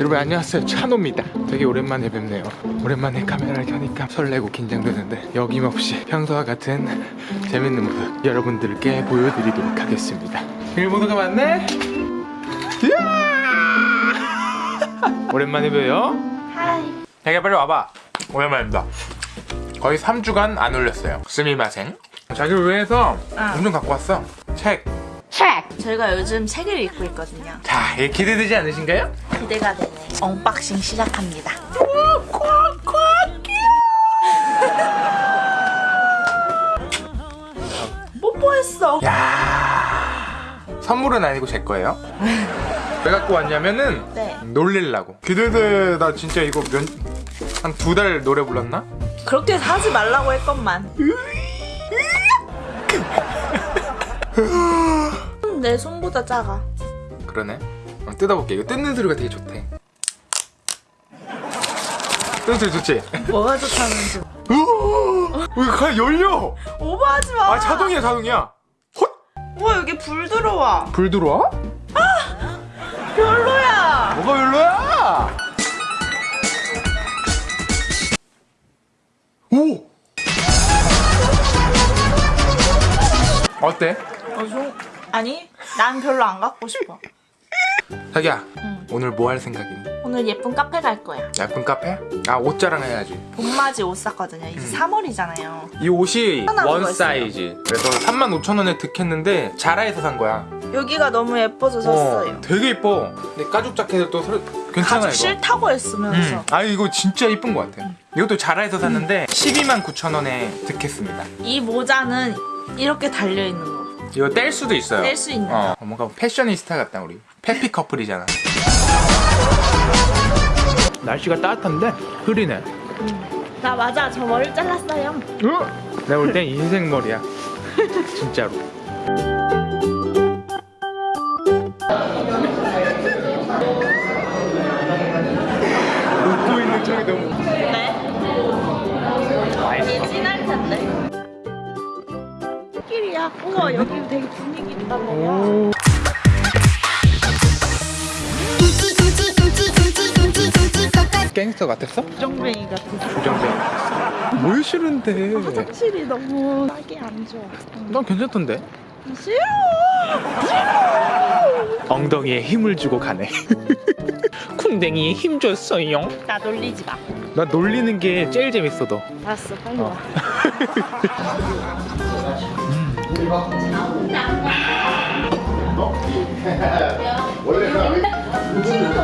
여러분 안녕하세요 찬호입니다 되게 오랜만에 뵙네요 오랜만에 카메라를 켜니까 설레고 긴장되는데 여김없이 평소와 같은 재밌는 모습 여러분들께 보여드리도록 하겠습니다 일모드가 맞네? 이야! 오랜만에 봬요 하이. 자기야 빨리 와봐 오랜만입니다 거의 3주간 안 올렸어요 스미마생 자기를 위해서 아. 엄청 갖고 왔어 책 책. 저희가 요즘 책을 읽고 있거든요. 자, 이게 기대되지 않으신가요? 기대가 되네. unboxing 시작합니다. 뽀뽀했어. 야 선물은 아니고 제 거예요. 왜 갖고 왔냐면은 네. 놀릴라고. 기대돼. 나 진짜 이거 몇 한 두 달 노래 불렀나? 그렇게 사지 말라고 했건만. 음, 내 손보다 작아. 그러네. 한번 뜯어볼게. 이거 뜯는 소리가 되게 좋대. 뜯는 소리 좋지? 뭐가 좋다는지. 왜가 열려? 오버하지 마. 아 자동이야 자동이야. 헛! 와 여기 불 들어와. 불 들어와? 별로야. 뭐가 별로야? 오! 어때? 어, 좀... 아니, 난 별로 안 갖고 싶어. 자기야 응. 오늘 뭐 할 생각이니? 오늘 예쁜 카페 갈 거야. 예쁜 카페? 아옷 자랑해야지 봄맞이 옷 샀거든요. 이제 3월이잖아요. 이 옷이 원 사이즈 그래서 35,000원에 득했는데 자라에서 산 거야 여기가 너무 예뻐서 샀어요. 되게 이뻐 근데 가죽 자켓을 또 서- 괜찮아 가죽 싫다고 했으면서. 음. 아 이거 진짜 이쁜 것 같아 이것도 자라에서 샀는데 12만 9천원에 득했습니다 이 모자는 이렇게 달려있는 거. 이거 뗄 수도 있어요 뗄 수 있는 어, 뭔가 패셔니스타 같다 우리 페피 커플이잖아 날씨가 따뜻한데 흐리네 나 맞아. 저 머리 잘랐어요. 어? 내가 볼 땐 인생 머리야 진짜로 웃고 있는 척이 너무 네? 맛있어 진할 텐데. 길이야. 우와, 여기 되게 분위기 있다. 봐. 갱스터 같았어? 정뱅이. 부정뱅이 같았어 뭘 싫은데 화장실이 너무 싸게 안 좋아. 난 괜찮던데 싫어. 엉덩이에 힘을 주고 가네 쿵댕이에 힘 줬어요 나 놀리지 마. 나 놀리는 게 제일 재밌어 너 알았어, 빨리 어. 와. 이거? 어? 원래 그냥